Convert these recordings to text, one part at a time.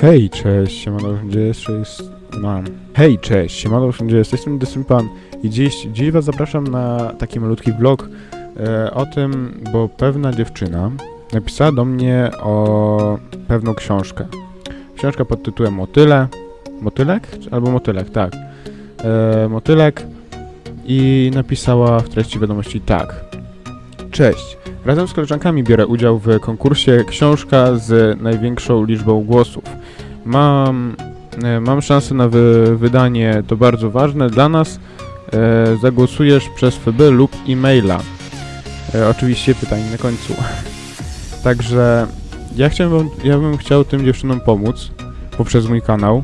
Hej, cześć, siemano, gdzie jest, jest, mam. Hej, cześć, siemano, gdzie jest, jestem Desympan i dziś, dziś was zapraszam na taki malutki vlog e, o tym, bo pewna dziewczyna napisała do mnie o pewną książkę. Książka pod tytułem Motyle, Motylek? Albo Motylek, tak. E, motylek i napisała w treści wiadomości tak. Cześć, razem z koleżankami biorę udział w konkursie Książka z największą liczbą głosów. Mam, e, mam szansę na wy, wydanie, to bardzo ważne dla nas. E, zagłosujesz przez FB lub e-maila. E, oczywiście pytanie na końcu. Także ja, chciałem, ja bym chciał tym dziewczynom pomóc poprzez mój kanał.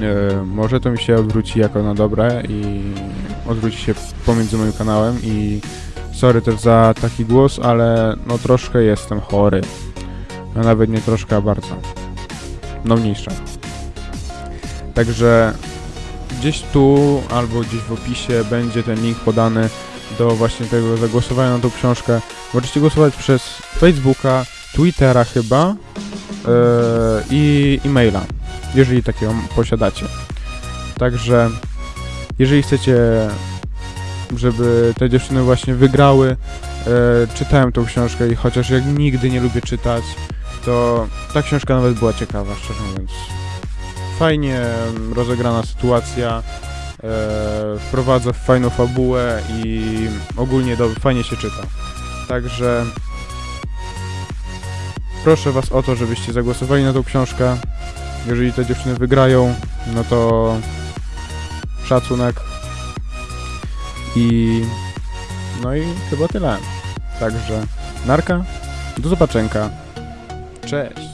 E, może to mi się odwróci jako na dobre i odwróci się pomiędzy moim kanałem i sorry też za taki głos, ale no troszkę jestem chory. No nawet nie troszkę, a bardzo. No mniejsza. Także gdzieś tu albo gdzieś w opisie będzie ten link podany do właśnie tego zagłosowania na tą książkę. Możecie głosować przez Facebooka, Twittera chyba yy, i e-maila, jeżeli takiego posiadacie. Także jeżeli chcecie, żeby te dziewczyny właśnie wygrały, e, czytałem tą książkę i chociaż jak nigdy nie lubię czytać, to ta książka nawet była ciekawa, szczerze mówiąc. Fajnie em, rozegrana sytuacja, e, wprowadza fajną fabułę i ogólnie do, fajnie się czyta. Także proszę was o to, żebyście zagłosowali na tą książkę. Jeżeli te dziewczyny wygrają, no to szacunek. I no i chyba tyle. Także narka, do zobaczenia. Cześć.